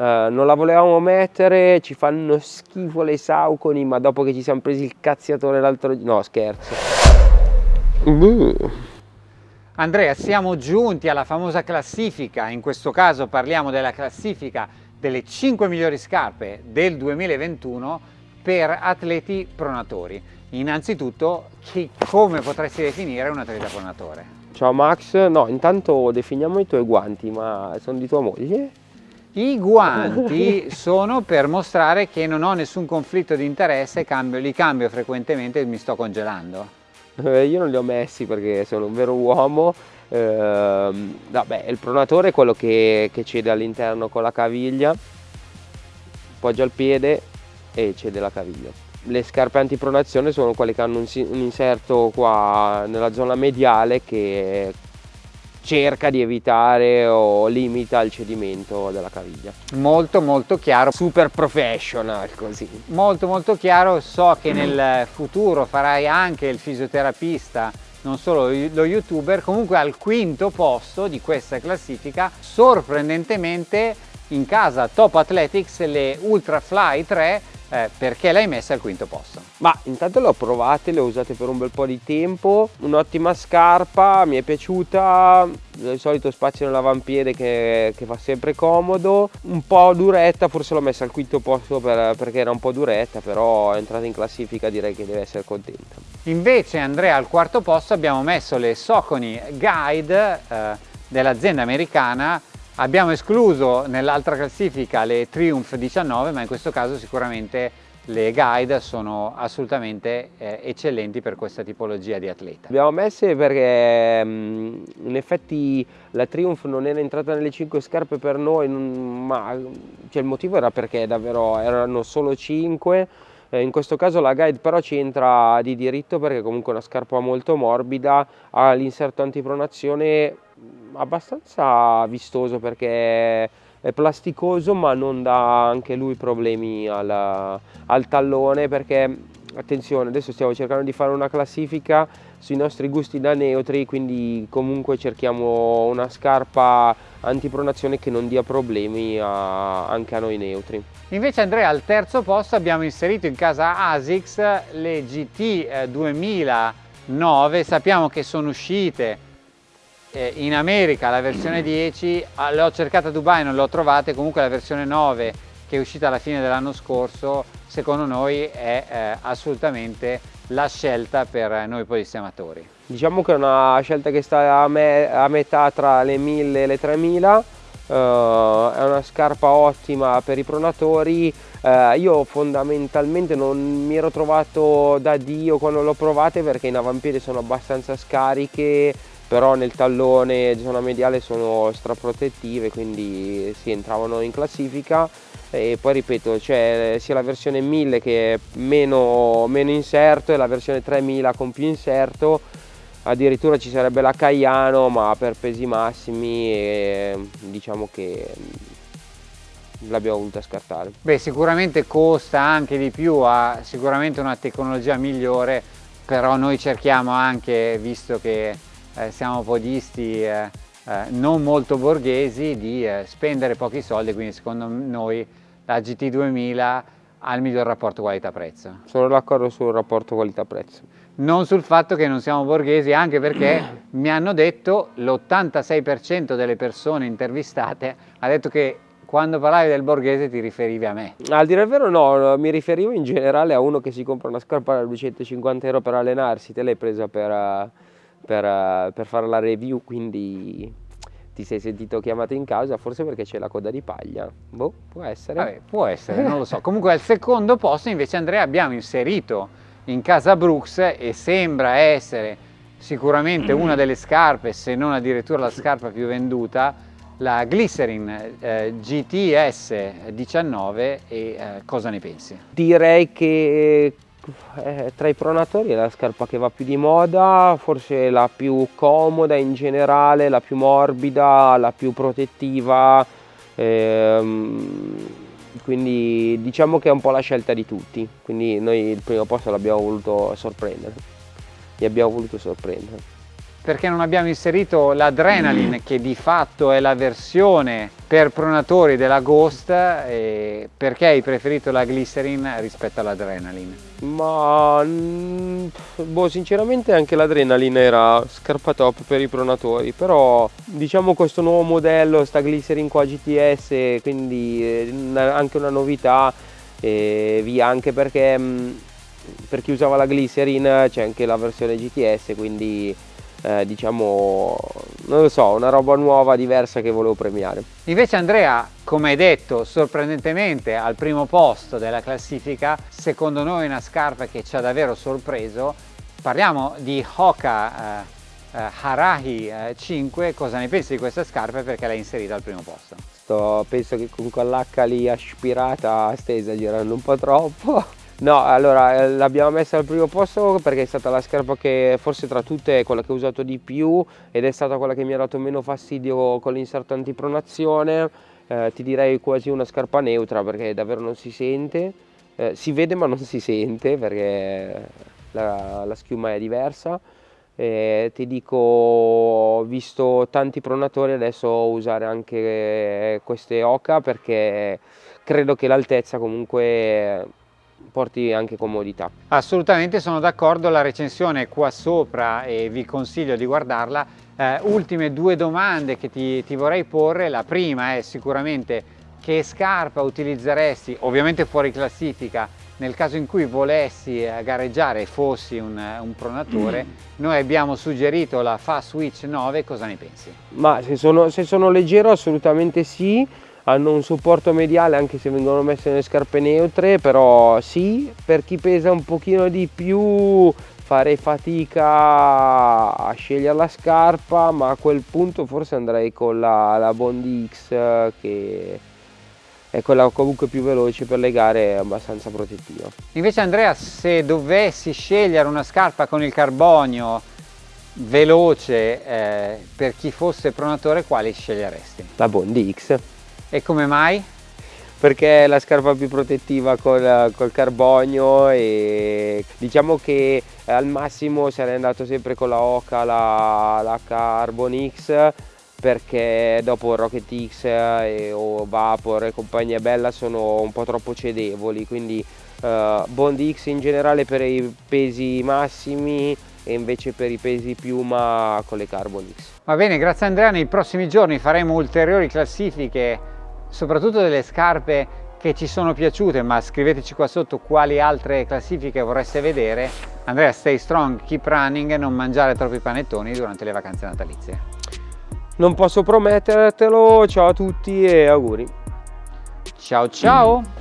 Uh, non la volevamo mettere, ci fanno schifo le sauconi, ma dopo che ci siamo presi il cazziatore l'altro giorno... No, scherzo. Uh. Andrea, siamo giunti alla famosa classifica, in questo caso parliamo della classifica delle 5 migliori scarpe del 2021 per atleti pronatori. Innanzitutto, chi, come potresti definire un atleta pronatore? Ciao Max, no, intanto definiamo i tuoi guanti, ma sono di tua moglie? I guanti sono per mostrare che non ho nessun conflitto di interesse, cambio, li cambio frequentemente e mi sto congelando. Eh, io non li ho messi perché sono un vero uomo. Eh, vabbè, il pronatore è quello che, che cede all'interno con la caviglia, poggia il piede e cede la caviglia. Le scarpe antipronazione sono quelle che hanno un inserto qua nella zona mediale che cerca di evitare o limita il cedimento della caviglia. Molto molto chiaro. Super professional così. Molto molto chiaro, so che nel futuro farai anche il fisioterapista non solo lo youtuber, comunque al quinto posto di questa classifica, sorprendentemente in casa Top Athletics le Ultra Fly 3 eh, perché l'hai messa al quinto posto? Ma intanto le ho provate, le ho usate per un bel po' di tempo, un'ottima scarpa, mi è piaciuta, il solito spazio nell'avampiede che, che, fa sempre comodo, un po' duretta, forse l'ho messa al quinto posto per, perché era un po' duretta, però è entrata in classifica direi che deve essere contenta. Invece Andrea al quarto posto abbiamo messo le Soconi Guide eh, dell'azienda americana Abbiamo escluso nell'altra classifica le Triumph 19, ma in questo caso sicuramente le guide sono assolutamente eh, eccellenti per questa tipologia di atleta. Abbiamo messe perché mm, in effetti la Triumph non era entrata nelle 5 scarpe per noi, ma cioè, il motivo era perché davvero erano solo 5 eh, in questo caso la guide però ci entra di diritto perché comunque è una scarpa molto morbida, ha l'inserto antipronazione abbastanza vistoso perché è plasticoso ma non dà anche lui problemi al, al tallone perché attenzione adesso stiamo cercando di fare una classifica sui nostri gusti da neutri quindi comunque cerchiamo una scarpa antipronazione che non dia problemi a, anche a noi neutri. Invece Andrea al terzo posto abbiamo inserito in casa ASICS le GT 2009 eh, sappiamo che sono uscite eh, in America la versione 10 ah, le ho cercate a Dubai non le ho trovate comunque la versione 9 che è uscita alla fine dell'anno scorso secondo noi è eh, assolutamente la scelta per noi podisti amatori diciamo che è una scelta che sta a, me, a metà tra le 1000 e le 3000 uh, è una scarpa ottima per i pronatori. Uh, io fondamentalmente non mi ero trovato da Dio quando l'ho provate perché in avampiede sono abbastanza scariche però nel tallone zona mediale sono straprotettive quindi si entravano in classifica e poi ripeto c'è sia la versione 1000 che è meno, meno inserto e la versione 3000 con più inserto addirittura ci sarebbe la Caiano ma per pesi massimi e diciamo che l'abbiamo voluta scartare. Beh sicuramente costa anche di più, ha sicuramente una tecnologia migliore però noi cerchiamo anche, visto che eh, siamo podisti eh, eh, non molto borghesi di eh, spendere pochi soldi, quindi secondo noi la GT2000 ha il miglior rapporto qualità-prezzo. Sono d'accordo sul rapporto qualità-prezzo. Non sul fatto che non siamo borghesi, anche perché mi hanno detto l'86% delle persone intervistate ha detto che quando parlavi del borghese ti riferivi a me. Al dire il vero no, mi riferivo in generale a uno che si compra una scarpa da 250 euro per allenarsi, te l'hai presa per per, eh, per fare la review, quindi ti sei sentito chiamato in causa, forse perché c'è la coda di paglia. Boh, può essere. Vabbè, può essere, non lo so. Comunque al secondo posto invece Andrea abbiamo inserito in casa Brooks e sembra essere sicuramente una delle scarpe, se non addirittura la scarpa più venduta, la Glycerin eh, GTS 19 e eh, cosa ne pensi? Direi che eh, tra i pronatori è la scarpa che va più di moda, forse la più comoda in generale, la più morbida, la più protettiva, ehm, quindi diciamo che è un po' la scelta di tutti, quindi noi il primo posto l'abbiamo voluto sorprendere, li abbiamo voluto sorprendere. Perché non abbiamo inserito l'Adrenaline che di fatto è la versione per pronatori della Ghost perché hai preferito la Glycerin rispetto all'Adrenaline? Ma mm, boh, sinceramente anche l'Adrenaline era scarpa top per i pronatori però diciamo questo nuovo modello sta Glycerin qua GTS quindi eh, anche una novità e via anche perché mm, per chi usava la Glycerin c'è anche la versione GTS quindi eh, diciamo, non lo so, una roba nuova, diversa che volevo premiare. Invece Andrea, come hai detto, sorprendentemente al primo posto della classifica, secondo noi una scarpa che ci ha davvero sorpreso, parliamo di Hoka eh, eh, Harahi eh, 5, cosa ne pensi di questa scarpa e perché l'hai inserita al primo posto? Sto, penso che con quell'H lì aspirata stai esagerando un po' troppo No, allora eh, l'abbiamo messa al primo posto perché è stata la scarpa che forse tra tutte è quella che ho usato di più ed è stata quella che mi ha dato meno fastidio con l'inserto antipronazione. Eh, ti direi quasi una scarpa neutra perché davvero non si sente, eh, si vede ma non si sente perché la, la schiuma è diversa. Eh, ti dico, ho visto tanti pronatori adesso usare anche queste Oca perché credo che l'altezza comunque porti anche comodità. Assolutamente sono d'accordo, la recensione è qua sopra e vi consiglio di guardarla. Eh, ultime due domande che ti, ti vorrei porre, la prima è sicuramente che scarpa utilizzeresti, ovviamente fuori classifica, nel caso in cui volessi eh, gareggiare e fossi un, un pronatore, mm. noi abbiamo suggerito la Fast Switch 9, cosa ne pensi? Ma se sono, se sono leggero assolutamente sì, hanno un supporto mediale anche se vengono messe nelle scarpe neutre però sì per chi pesa un pochino di più farei fatica a scegliere la scarpa ma a quel punto forse andrei con la, la Bond X che è quella comunque più veloce per le gare abbastanza protettiva invece Andrea se dovessi scegliere una scarpa con il carbonio veloce eh, per chi fosse pronatore quali sceglieresti? la Bond X e come mai? Perché è la scarpa più protettiva col, col carbonio e diciamo che al massimo sarei andato sempre con la Oca, la, la Carbon X perché dopo Rocket X e, o Vapor e compagnia bella sono un po' troppo cedevoli quindi uh, Bond X in generale per i pesi massimi e invece per i pesi piuma con le Carbon X. Va bene, grazie Andrea, nei prossimi giorni faremo ulteriori classifiche soprattutto delle scarpe che ci sono piaciute ma scriveteci qua sotto quali altre classifiche vorreste vedere. Andrea stay strong, keep running e non mangiare troppi panettoni durante le vacanze natalizie. Non posso promettertelo, ciao a tutti e auguri. Ciao ciao